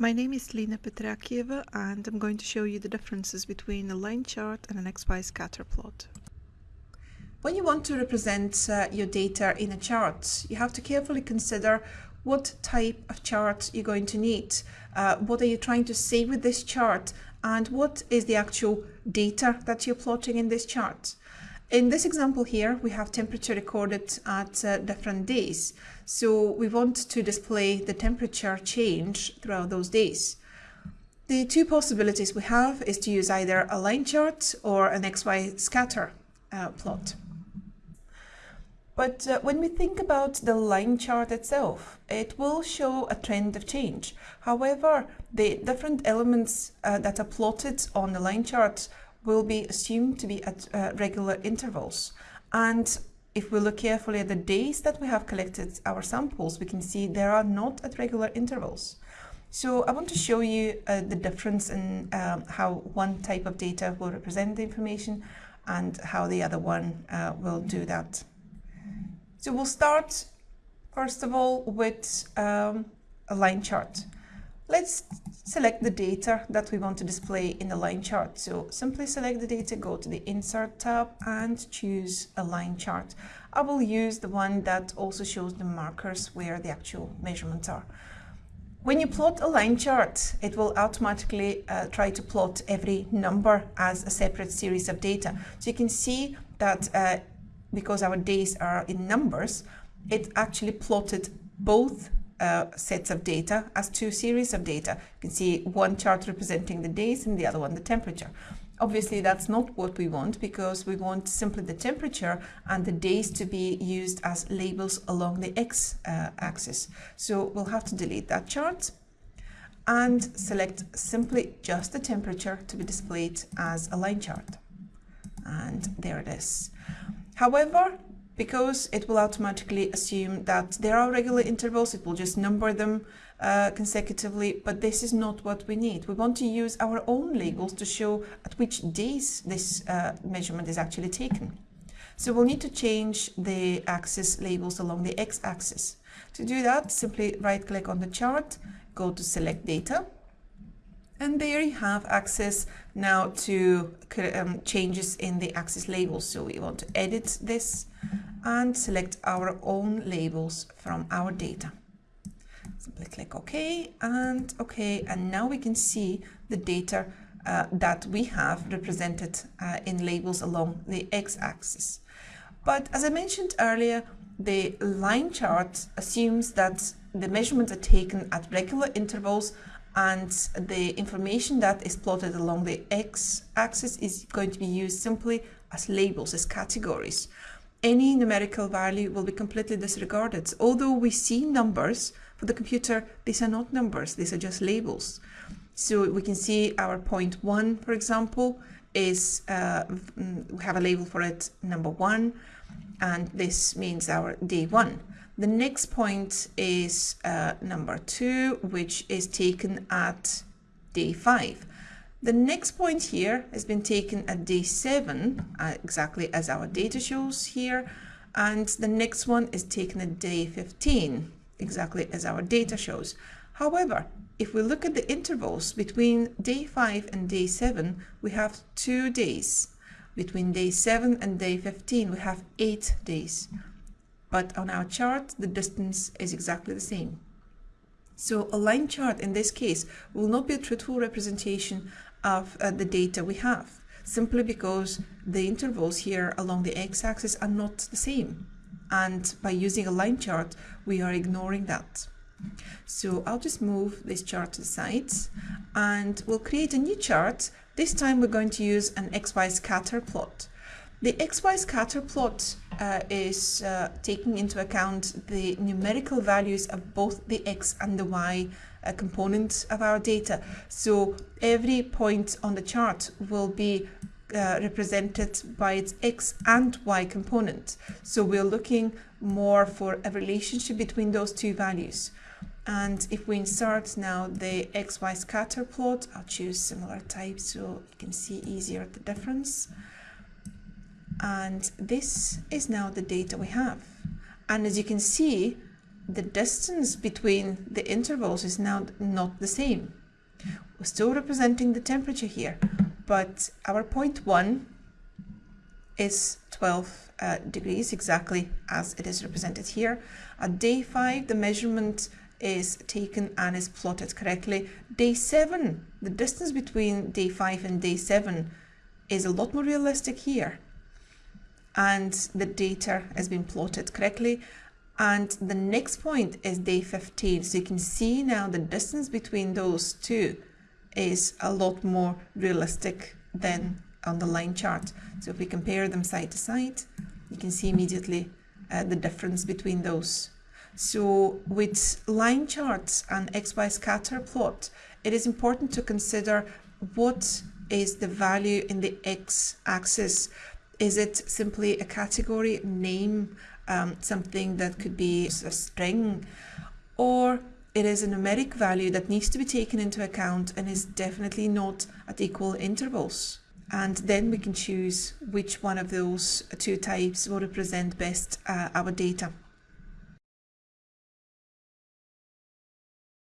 My name is Lina Petrakieva and I'm going to show you the differences between a line chart and an XY scatter plot. When you want to represent uh, your data in a chart, you have to carefully consider what type of chart you're going to need. Uh, what are you trying to say with this chart and what is the actual data that you're plotting in this chart. In this example here, we have temperature recorded at uh, different days. So we want to display the temperature change throughout those days. The two possibilities we have is to use either a line chart or an XY scatter uh, plot. But uh, when we think about the line chart itself, it will show a trend of change. However, the different elements uh, that are plotted on the line chart will be assumed to be at uh, regular intervals. And if we look carefully at the days that we have collected our samples, we can see they are not at regular intervals. So I want to show you uh, the difference in um, how one type of data will represent the information and how the other one uh, will do that. So we'll start first of all with um, a line chart. Let's select the data that we want to display in the line chart. So simply select the data, go to the Insert tab and choose a line chart. I will use the one that also shows the markers where the actual measurements are. When you plot a line chart, it will automatically uh, try to plot every number as a separate series of data. So you can see that uh, because our days are in numbers, it actually plotted both uh, sets of data as two series of data. You can see one chart representing the days and the other one the temperature. Obviously, that's not what we want because we want simply the temperature and the days to be used as labels along the x-axis. Uh, so we'll have to delete that chart and select simply just the temperature to be displayed as a line chart. And there it is. However, because it will automatically assume that there are regular intervals, it will just number them uh, consecutively, but this is not what we need. We want to use our own labels to show at which days this uh, measurement is actually taken. So we'll need to change the axis labels along the x-axis. To do that, simply right-click on the chart, go to Select Data, and there you have access now to um, changes in the axis labels. So we want to edit this and select our own labels from our data. Simply click OK and OK and now we can see the data uh, that we have represented uh, in labels along the x-axis. But as I mentioned earlier, the line chart assumes that the measurements are taken at regular intervals and the information that is plotted along the x-axis is going to be used simply as labels, as categories any numerical value will be completely disregarded. Although we see numbers for the computer, these are not numbers, these are just labels. So we can see our point one, for example, is uh, we have a label for it, number one, and this means our day one. The next point is uh, number two, which is taken at day five. The next point here has been taken at day 7, uh, exactly as our data shows here, and the next one is taken at day 15, exactly as our data shows. However, if we look at the intervals between day 5 and day 7, we have two days. Between day 7 and day 15, we have 8 days. But on our chart, the distance is exactly the same. So a line chart in this case will not be a truthful representation of uh, the data we have, simply because the intervals here along the x-axis are not the same. And by using a line chart, we are ignoring that. So I'll just move this chart to the side and we'll create a new chart. This time we're going to use an XY scatter plot. The XY scatter plot uh, is uh, taking into account the numerical values of both the X and the Y a component of our data. So every point on the chart will be uh, represented by its x and y component. So we're looking more for a relationship between those two values. And if we insert now the xy scatter plot, I'll choose similar type so you can see easier the difference. And this is now the data we have. And as you can see, the distance between the intervals is now not the same. We're still representing the temperature here, but our point one is 12 uh, degrees exactly as it is represented here. At day five, the measurement is taken and is plotted correctly. Day seven, the distance between day five and day seven is a lot more realistic here. And the data has been plotted correctly. And the next point is day 15. So you can see now the distance between those two is a lot more realistic than on the line chart. So if we compare them side to side, you can see immediately uh, the difference between those. So with line charts and XY scatter plot, it is important to consider what is the value in the X axis. Is it simply a category name, um, something that could be a string, or it is a numeric value that needs to be taken into account and is definitely not at equal intervals. And then we can choose which one of those two types will represent best uh, our data.